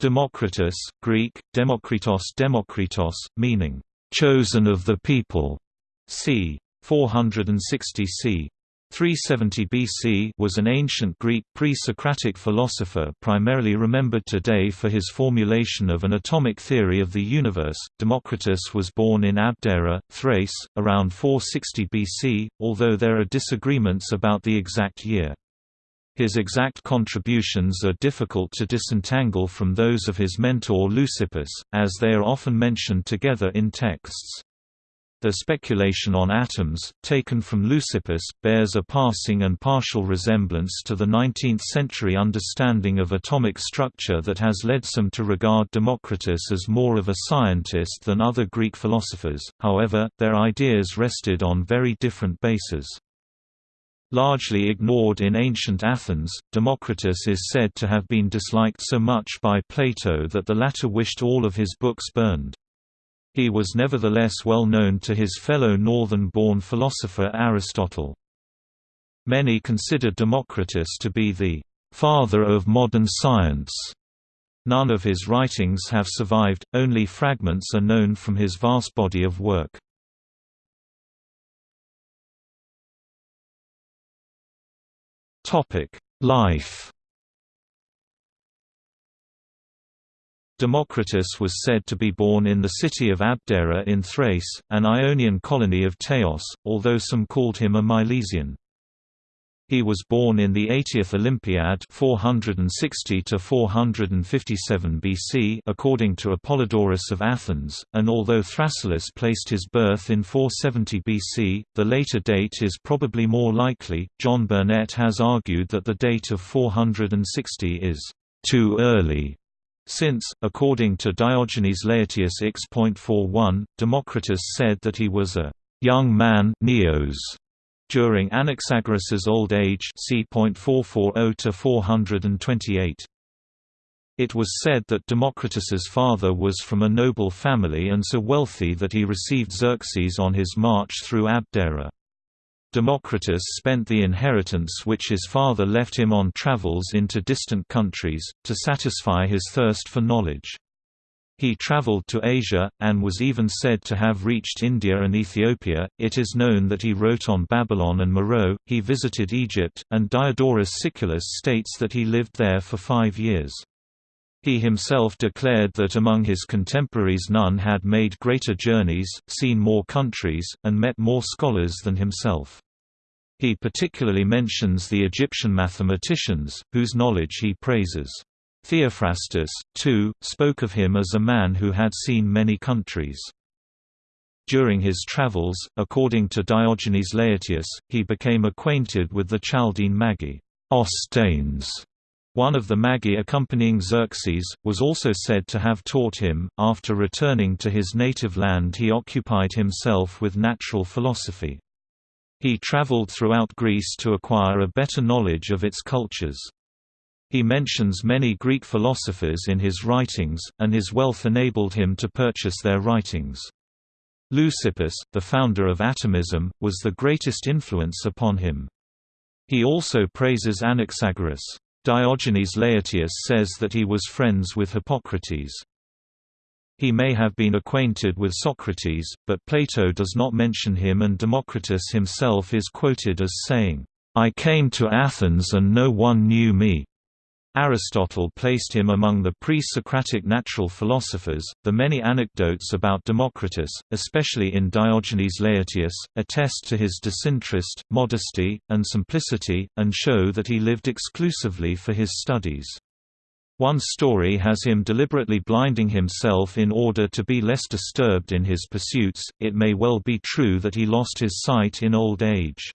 Democritus, Greek, Demokritos Demokritos, meaning, "...chosen of the people", c. 460 c. 370 BC was an ancient Greek pre-Socratic philosopher primarily remembered today for his formulation of an atomic theory of the universe. Democritus was born in Abdera, Thrace, around 460 BC, although there are disagreements about the exact year. His exact contributions are difficult to disentangle from those of his mentor Leucippus, as they are often mentioned together in texts. The speculation on atoms, taken from Leucippus, bears a passing and partial resemblance to the 19th-century understanding of atomic structure that has led some to regard Democritus as more of a scientist than other Greek philosophers, however, their ideas rested on very different bases. Largely ignored in ancient Athens, Democritus is said to have been disliked so much by Plato that the latter wished all of his books burned. He was nevertheless well known to his fellow northern-born philosopher Aristotle. Many consider Democritus to be the «father of modern science». None of his writings have survived, only fragments are known from his vast body of work. Life Democritus was said to be born in the city of Abdera in Thrace, an Ionian colony of Teos, although some called him a Milesian. He was born in the 80th Olympiad 460 to 457 BC according to Apollodorus of Athens, and although Thrasyllus placed his birth in 470 BC, the later date is probably more likely. John Burnet has argued that the date of 460 is too early since, according to Diogenes Laertius X.41, Democritus said that he was a young man neos during Anaxagoras's old age c. 440–428. It was said that Democritus's father was from a noble family and so wealthy that he received Xerxes on his march through Abdera. Democritus spent the inheritance which his father left him on travels into distant countries, to satisfy his thirst for knowledge. He traveled to Asia, and was even said to have reached India and Ethiopia. It is known that he wrote on Babylon and Meroe, he visited Egypt, and Diodorus Siculus states that he lived there for five years. He himself declared that among his contemporaries none had made greater journeys, seen more countries, and met more scholars than himself. He particularly mentions the Egyptian mathematicians, whose knowledge he praises. Theophrastus, too, spoke of him as a man who had seen many countries. During his travels, according to Diogenes Laertius, he became acquainted with the Chaldean Magi Ostanes. One of the Magi accompanying Xerxes, was also said to have taught him. After returning to his native land, he occupied himself with natural philosophy. He traveled throughout Greece to acquire a better knowledge of its cultures. He mentions many Greek philosophers in his writings, and his wealth enabled him to purchase their writings. Leucippus, the founder of atomism, was the greatest influence upon him. He also praises Anaxagoras. Diogenes Laertius says that he was friends with Hippocrates. He may have been acquainted with Socrates, but Plato does not mention him and Democritus himself is quoted as saying, "'I came to Athens and no one knew me. Aristotle placed him among the pre-Socratic natural philosophers. The many anecdotes about Democritus, especially in Diogenes Laertius, attest to his disinterest, modesty, and simplicity, and show that he lived exclusively for his studies. One story has him deliberately blinding himself in order to be less disturbed in his pursuits. It may well be true that he lost his sight in old age.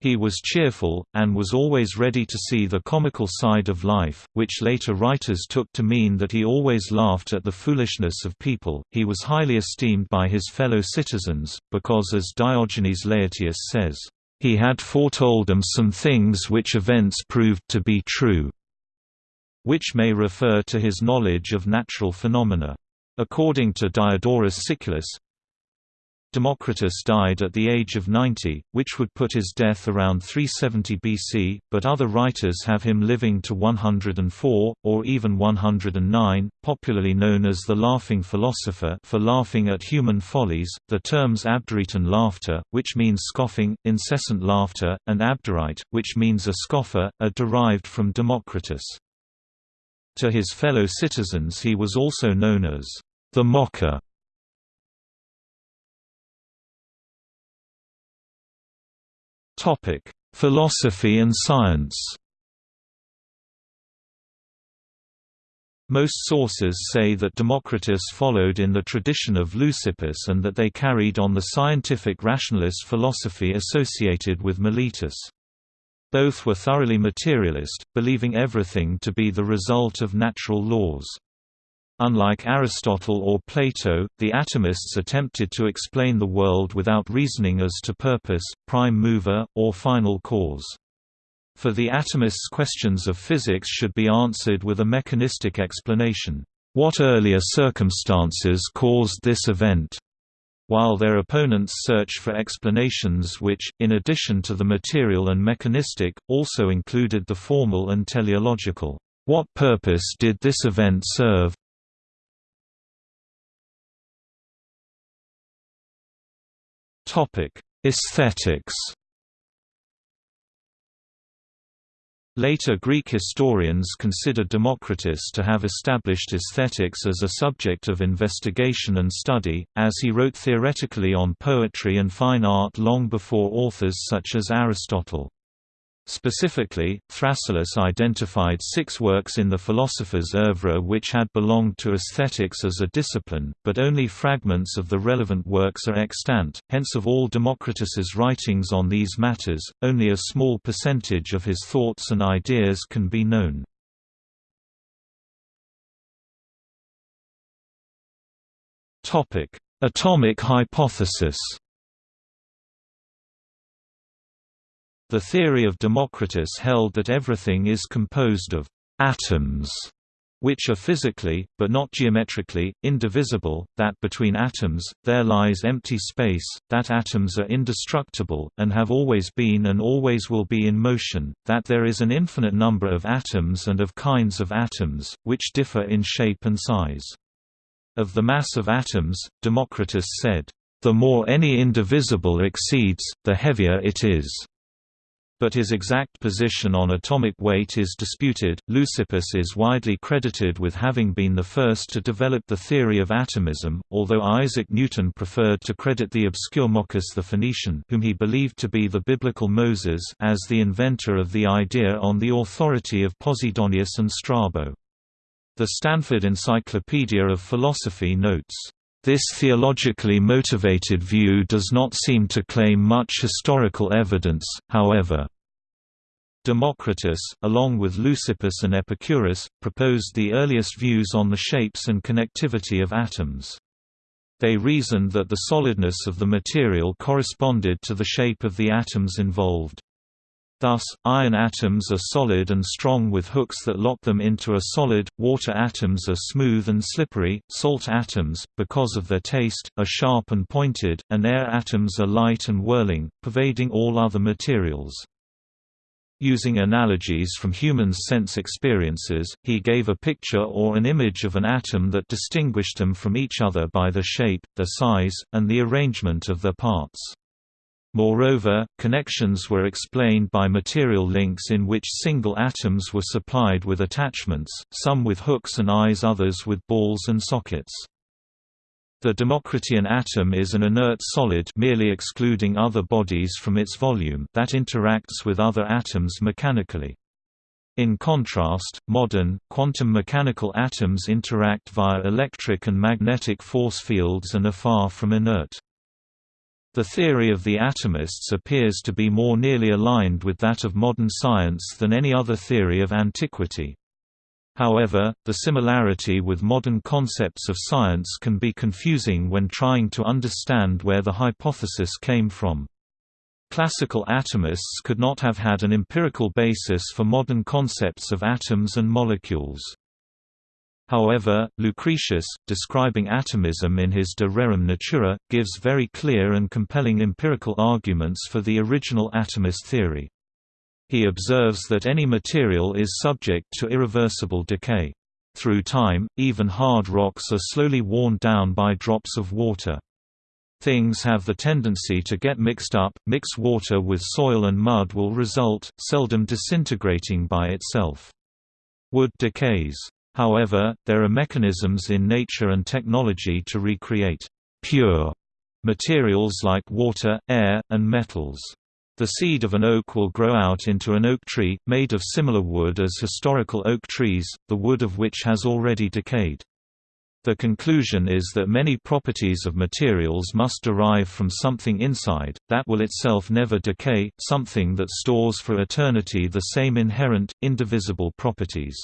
He was cheerful, and was always ready to see the comical side of life, which later writers took to mean that he always laughed at the foolishness of people. He was highly esteemed by his fellow citizens, because as Diogenes Laertius says, he had foretold them some things which events proved to be true, which may refer to his knowledge of natural phenomena. According to Diodorus Siculus, Democritus died at the age of 90, which would put his death around 370 BC, but other writers have him living to 104, or even 109, popularly known as the laughing philosopher for laughing at human follies. The terms abderitan laughter, which means scoffing, incessant laughter, and abderite, which means a scoffer, are derived from Democritus. To his fellow citizens he was also known as the mocker Topic: Philosophy and science. Most sources say that Democritus followed in the tradition of Leucippus and that they carried on the scientific rationalist philosophy associated with Miletus. Both were thoroughly materialist, believing everything to be the result of natural laws. Unlike Aristotle or Plato, the atomists attempted to explain the world without reasoning as to purpose, prime mover, or final cause. For the atomists questions of physics should be answered with a mechanistic explanation. What earlier circumstances caused this event? While their opponents search for explanations which, in addition to the material and mechanistic, also included the formal and teleological. What purpose did this event serve? Topic: Aesthetics. Later Greek historians consider Democritus to have established aesthetics as a subject of investigation and study, as he wrote theoretically on poetry and fine art long before authors such as Aristotle. Specifically, Thrasyllus identified six works in the philosopher's oeuvre which had belonged to aesthetics as a discipline, but only fragments of the relevant works are extant, hence of all Democritus's writings on these matters, only a small percentage of his thoughts and ideas can be known. Atomic hypothesis The theory of Democritus held that everything is composed of atoms, which are physically, but not geometrically, indivisible, that between atoms, there lies empty space, that atoms are indestructible, and have always been and always will be in motion, that there is an infinite number of atoms and of kinds of atoms, which differ in shape and size. Of the mass of atoms, Democritus said, "...the more any indivisible exceeds, the heavier it is." But his exact position on atomic weight is disputed. Leucippus is widely credited with having been the first to develop the theory of atomism, although Isaac Newton preferred to credit the obscure Mochus the Phoenician whom he believed to be the biblical Moses as the inventor of the idea on the authority of Posidonius and Strabo. The Stanford Encyclopedia of Philosophy notes, this theologically motivated view does not seem to claim much historical evidence, however. Democritus, along with Leucippus and Epicurus, proposed the earliest views on the shapes and connectivity of atoms. They reasoned that the solidness of the material corresponded to the shape of the atoms involved. Thus, iron atoms are solid and strong with hooks that lock them into a solid, water atoms are smooth and slippery, salt atoms, because of their taste, are sharp and pointed, and air atoms are light and whirling, pervading all other materials. Using analogies from human sense experiences, he gave a picture or an image of an atom that distinguished them from each other by their shape, their size, and the arrangement of their parts. Moreover, connections were explained by material links in which single atoms were supplied with attachments, some with hooks and eyes others with balls and sockets. The Democritian atom is an inert solid merely excluding other bodies from its volume that interacts with other atoms mechanically. In contrast, modern, quantum mechanical atoms interact via electric and magnetic force fields and are far from inert. The theory of the atomists appears to be more nearly aligned with that of modern science than any other theory of antiquity. However, the similarity with modern concepts of science can be confusing when trying to understand where the hypothesis came from. Classical atomists could not have had an empirical basis for modern concepts of atoms and molecules. However, Lucretius, describing atomism in his De Rerum Natura, gives very clear and compelling empirical arguments for the original atomist theory. He observes that any material is subject to irreversible decay. Through time, even hard rocks are slowly worn down by drops of water. Things have the tendency to get mixed up, mix water with soil and mud will result, seldom disintegrating by itself. Wood decays. However, there are mechanisms in nature and technology to recreate pure materials like water, air, and metals. The seed of an oak will grow out into an oak tree, made of similar wood as historical oak trees, the wood of which has already decayed. The conclusion is that many properties of materials must derive from something inside, that will itself never decay, something that stores for eternity the same inherent, indivisible properties.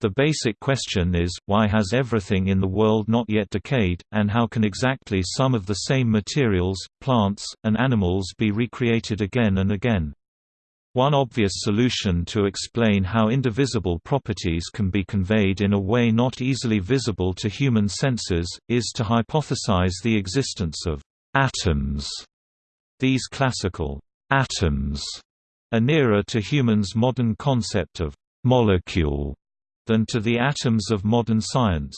The basic question is, why has everything in the world not yet decayed, and how can exactly some of the same materials, plants, and animals be recreated again and again? One obvious solution to explain how indivisible properties can be conveyed in a way not easily visible to human senses, is to hypothesize the existence of atoms. These classical atoms are nearer to humans' modern concept of molecule than to the atoms of modern science.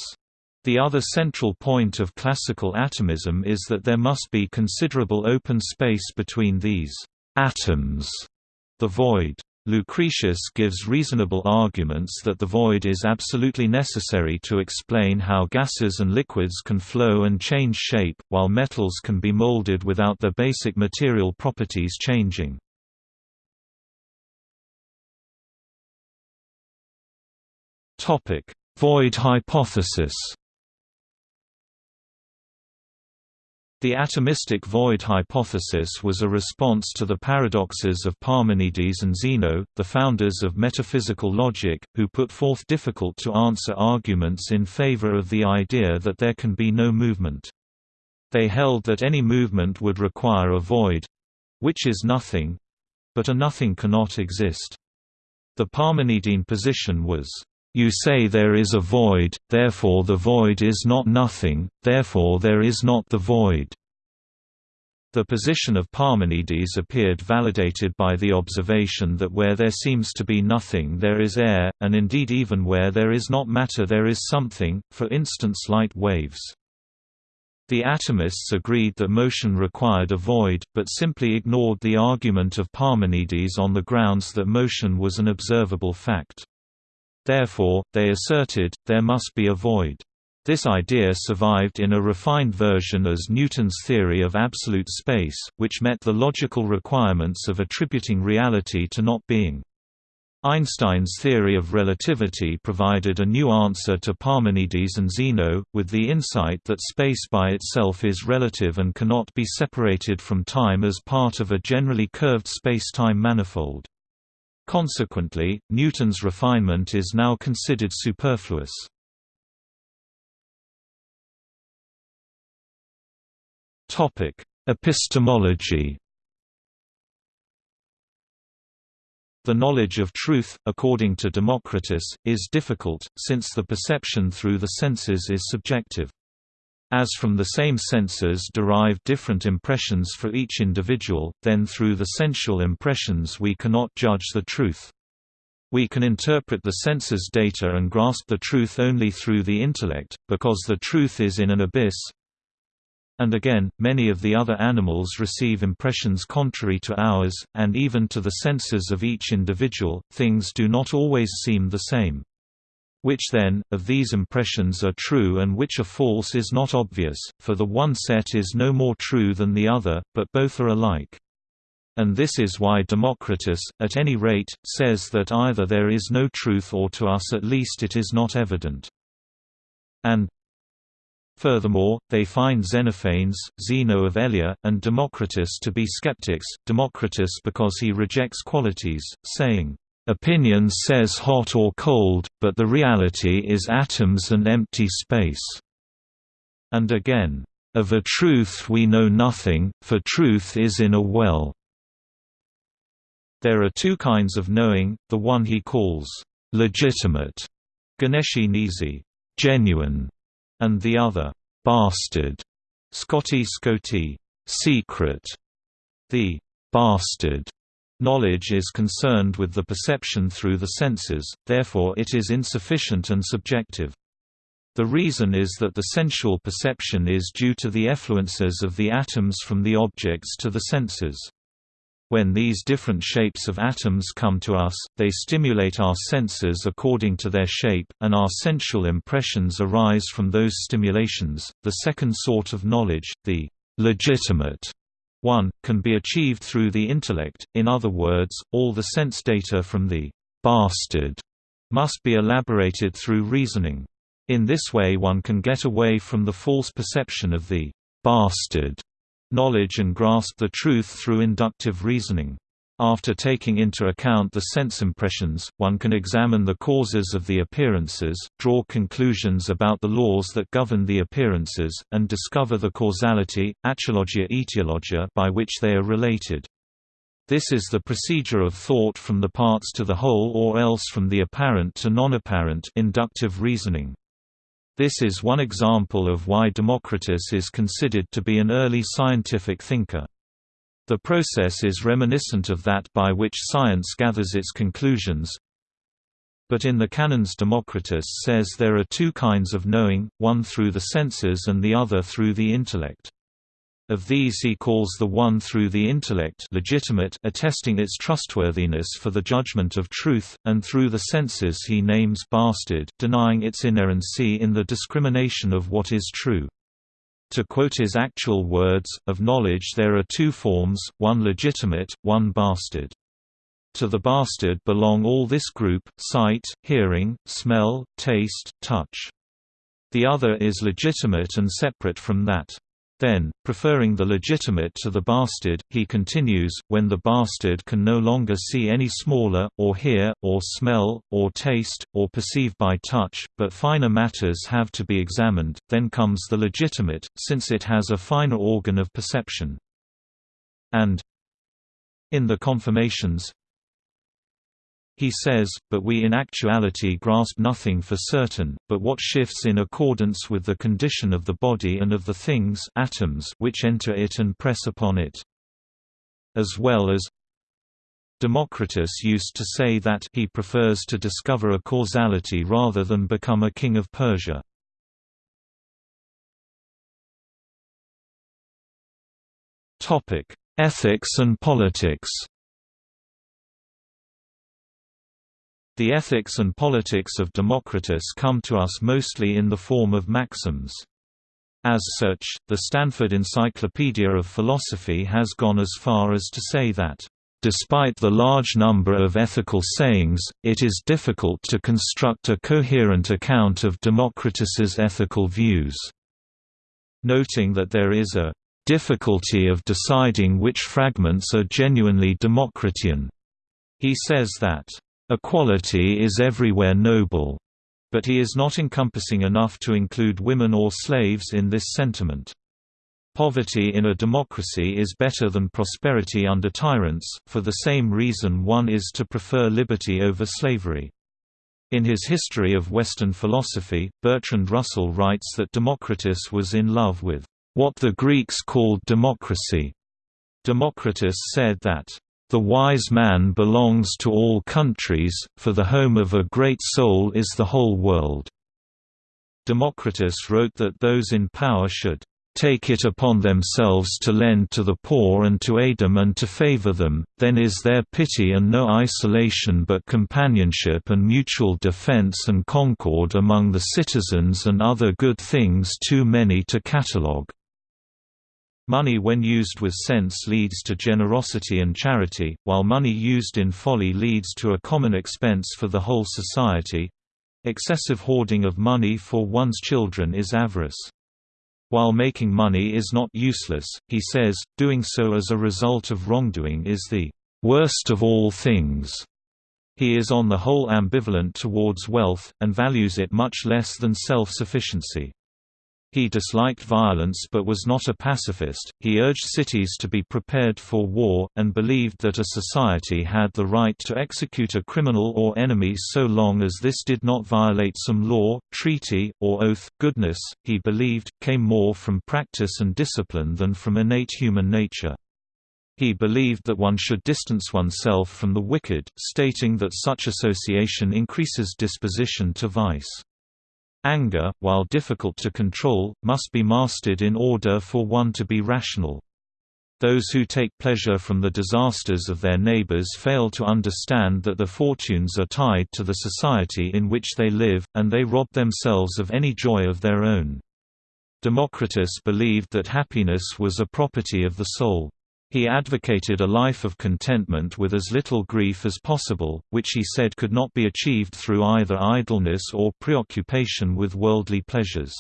The other central point of classical atomism is that there must be considerable open space between these atoms, the void. Lucretius gives reasonable arguments that the void is absolutely necessary to explain how gases and liquids can flow and change shape, while metals can be molded without their basic material properties changing. Topic: Void hypothesis. The atomistic void hypothesis was a response to the paradoxes of Parmenides and Zeno, the founders of metaphysical logic, who put forth difficult-to-answer arguments in favor of the idea that there can be no movement. They held that any movement would require a void—which is nothing—but a nothing cannot exist. The Parmenidean position was you say there is a void, therefore the void is not nothing, therefore there is not the void. The position of Parmenides appeared validated by the observation that where there seems to be nothing there is air, and indeed even where there is not matter there is something, for instance light waves. The atomists agreed that motion required a void, but simply ignored the argument of Parmenides on the grounds that motion was an observable fact. Therefore, they asserted, there must be a void. This idea survived in a refined version as Newton's theory of absolute space, which met the logical requirements of attributing reality to not being. Einstein's theory of relativity provided a new answer to Parmenides and Zeno, with the insight that space by itself is relative and cannot be separated from time as part of a generally curved space-time manifold. Consequently, Newton's refinement is now considered superfluous. Epistemology The knowledge of truth, according to Democritus, is difficult, since the perception through the senses is subjective. As from the same senses derive different impressions for each individual, then through the sensual impressions we cannot judge the truth. We can interpret the senses' data and grasp the truth only through the intellect, because the truth is in an abyss. And again, many of the other animals receive impressions contrary to ours, and even to the senses of each individual, things do not always seem the same. Which then, of these impressions are true and which are false is not obvious, for the one set is no more true than the other, but both are alike. And this is why Democritus, at any rate, says that either there is no truth or to us at least it is not evident. And Furthermore, they find Xenophanes, Zeno of Elea, and Democritus to be skeptics, Democritus because he rejects qualities, saying, Opinion says hot or cold, but the reality is atoms and empty space." And again, "...of a truth we know nothing, for truth is in a well." There are two kinds of knowing, the one he calls, "...legitimate", Ganeshi Nisi, genuine, and the other bastard, Scotti Scotti, secret. The bastard knowledge is concerned with the perception through the senses, therefore it is insufficient and subjective. The reason is that the sensual perception is due to the effluences of the atoms from the objects to the senses. When these different shapes of atoms come to us, they stimulate our senses according to their shape, and our sensual impressions arise from those stimulations. The second sort of knowledge, the legitimate one, can be achieved through the intellect, in other words, all the sense data from the bastard must be elaborated through reasoning. In this way one can get away from the false perception of the «bastard» knowledge and grasp the truth through inductive reasoning. After taking into account the sense impressions, one can examine the causes of the appearances, draw conclusions about the laws that govern the appearances, and discover the causality, axiologia etiologia by which they are related. This is the procedure of thought from the parts to the whole or else from the apparent to non-apparent inductive reasoning. This is one example of why Democritus is considered to be an early scientific thinker. The process is reminiscent of that by which science gathers its conclusions. But in the canons Democritus says there are two kinds of knowing, one through the senses and the other through the intellect. Of these he calls the one through the intellect legitimate attesting its trustworthiness for the judgment of truth, and through the senses he names bastard denying its inerrancy in the discrimination of what is true. To quote his actual words, of knowledge there are two forms, one legitimate, one bastard. To the bastard belong all this group, sight, hearing, smell, taste, touch. The other is legitimate and separate from that. Then, preferring the legitimate to the bastard, he continues, when the bastard can no longer see any smaller, or hear, or smell, or taste, or perceive by touch, but finer matters have to be examined, then comes the legitimate, since it has a finer organ of perception. And in the confirmations, he says, but we in actuality grasp nothing for certain, but what shifts in accordance with the condition of the body and of the things atoms which enter it and press upon it. As well as Democritus used to say that he prefers to discover a causality rather than become a king of Persia. Ethics and politics The ethics and politics of Democritus come to us mostly in the form of maxims. As such, the Stanford Encyclopedia of Philosophy has gone as far as to say that, "...despite the large number of ethical sayings, it is difficult to construct a coherent account of Democritus's ethical views." Noting that there is a difficulty of deciding which fragments are genuinely Democritian. He says that Equality is everywhere noble, but he is not encompassing enough to include women or slaves in this sentiment. Poverty in a democracy is better than prosperity under tyrants, for the same reason one is to prefer liberty over slavery. In his History of Western Philosophy, Bertrand Russell writes that Democritus was in love with what the Greeks called democracy. Democritus said that the wise man belongs to all countries, for the home of a great soul is the whole world." Democritus wrote that those in power should take it upon themselves to lend to the poor and to aid them and to favor them, then is there pity and no isolation but companionship and mutual defense and concord among the citizens and other good things too many to catalogue. Money when used with sense leads to generosity and charity, while money used in folly leads to a common expense for the whole society. Excessive hoarding of money for one's children is avarice. While making money is not useless, he says, doing so as a result of wrongdoing is the worst of all things. He is on the whole ambivalent towards wealth, and values it much less than self-sufficiency. He disliked violence but was not a pacifist. He urged cities to be prepared for war, and believed that a society had the right to execute a criminal or enemy so long as this did not violate some law, treaty, or oath. Goodness, he believed, came more from practice and discipline than from innate human nature. He believed that one should distance oneself from the wicked, stating that such association increases disposition to vice. Anger, while difficult to control, must be mastered in order for one to be rational. Those who take pleasure from the disasters of their neighbors fail to understand that their fortunes are tied to the society in which they live, and they rob themselves of any joy of their own. Democritus believed that happiness was a property of the soul. He advocated a life of contentment with as little grief as possible, which he said could not be achieved through either idleness or preoccupation with worldly pleasures.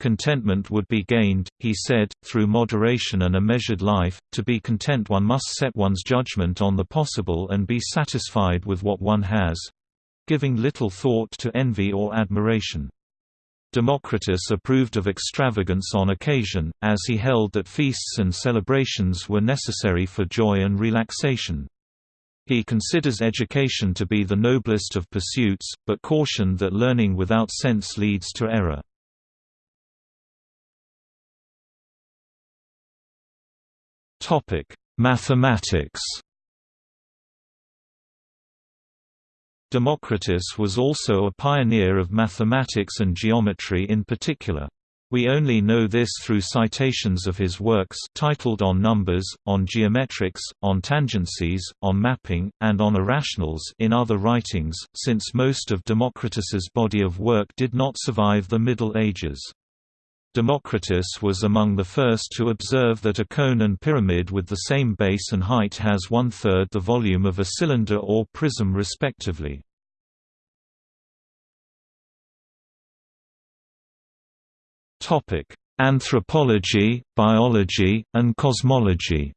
Contentment would be gained, he said, through moderation and a measured life. To be content, one must set one's judgment on the possible and be satisfied with what one has giving little thought to envy or admiration. Democritus approved of extravagance on occasion, as he held that feasts and celebrations were necessary for joy and relaxation. He considers education to be the noblest of pursuits, but cautioned that learning without sense leads to error. Mathematics Democritus was also a pioneer of mathematics and geometry in particular. We only know this through citations of his works titled On Numbers, on Geometrics, on Tangencies, on Mapping, and on Irrationals in other writings, since most of Democritus's body of work did not survive the Middle Ages. Democritus was among the first to observe that a cone and pyramid with the same base and height has one-third the volume of a cylinder or prism respectively. Anthropology, biology, and cosmology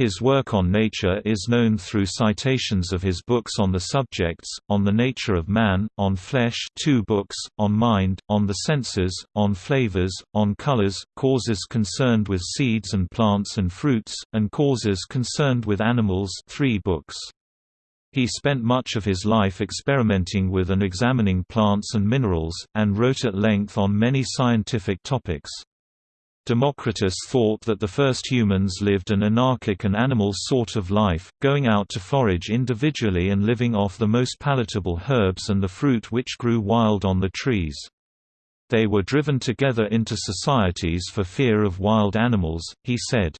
His work on nature is known through citations of his books on the subjects, On the Nature of Man, On Flesh two books, On Mind, On the Senses, On Flavors, On Colors, Causes concerned with seeds and plants and fruits, and Causes concerned with animals three books. He spent much of his life experimenting with and examining plants and minerals, and wrote at length on many scientific topics. Democritus thought that the first humans lived an anarchic and animal sort of life, going out to forage individually and living off the most palatable herbs and the fruit which grew wild on the trees. They were driven together into societies for fear of wild animals, he said.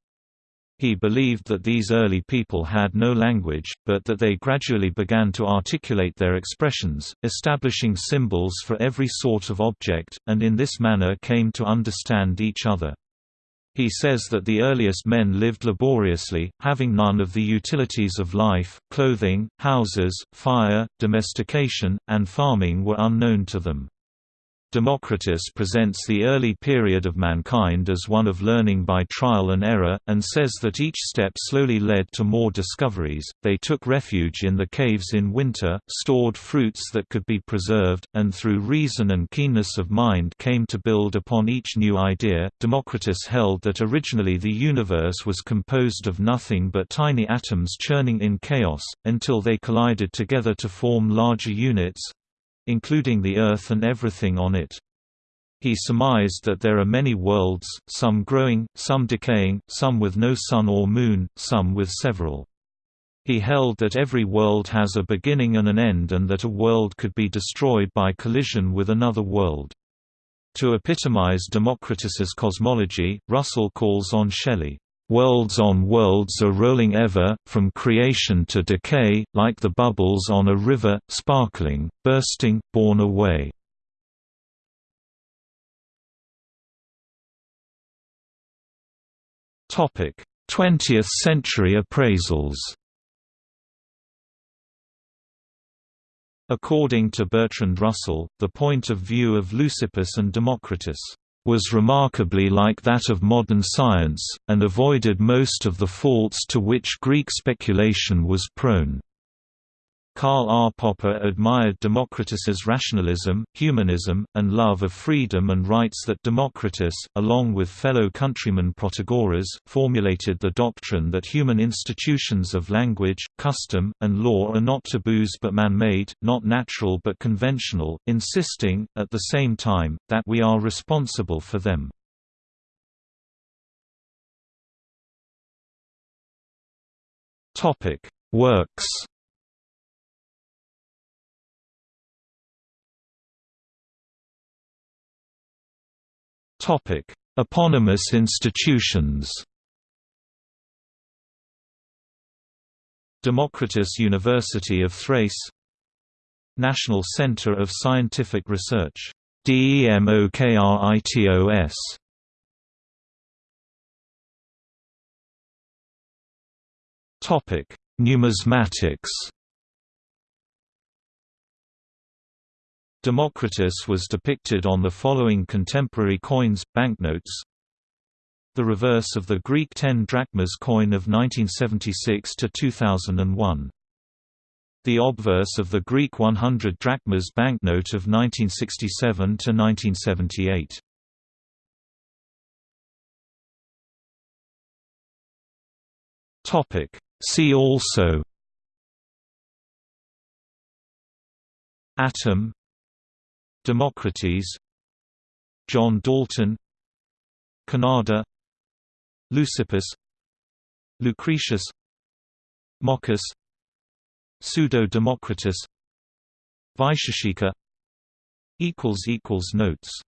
He believed that these early people had no language, but that they gradually began to articulate their expressions, establishing symbols for every sort of object, and in this manner came to understand each other. He says that the earliest men lived laboriously, having none of the utilities of life, clothing, houses, fire, domestication, and farming were unknown to them. Democritus presents the early period of mankind as one of learning by trial and error, and says that each step slowly led to more discoveries. They took refuge in the caves in winter, stored fruits that could be preserved, and through reason and keenness of mind came to build upon each new idea. Democritus held that originally the universe was composed of nothing but tiny atoms churning in chaos, until they collided together to form larger units, including the Earth and everything on it. He surmised that there are many worlds, some growing, some decaying, some with no sun or moon, some with several. He held that every world has a beginning and an end and that a world could be destroyed by collision with another world. To epitomize Democritus's cosmology, Russell calls on Shelley, Worlds on worlds are rolling ever, from creation to decay, like the bubbles on a river, sparkling, bursting, borne away. Topic: 20th century appraisals. According to Bertrand Russell, the point of view of Leucippus and Democritus was remarkably like that of modern science, and avoided most of the faults to which Greek speculation was prone. Karl R. Popper admired Democritus's rationalism, humanism, and love of freedom and writes that Democritus, along with fellow countryman Protagoras, formulated the doctrine that human institutions of language, custom, and law are not taboos but man-made, not natural but conventional, insisting, at the same time, that we are responsible for them. Works Topic: Eponymous institutions. Democritus University of Thrace. National Center of Scientific Research. DEMOKRITOS Topic: Numismatics Democritus was depicted on the following contemporary coins, banknotes The reverse of the Greek 10 drachmas coin of 1976 to 2001. The obverse of the Greek 100 drachmas banknote of 1967 to 1978. Topic See also Atom Democritus John Dalton Kanada Leucippus Lucretius Mochus Pseudo-Democritus Vaisheshika Notes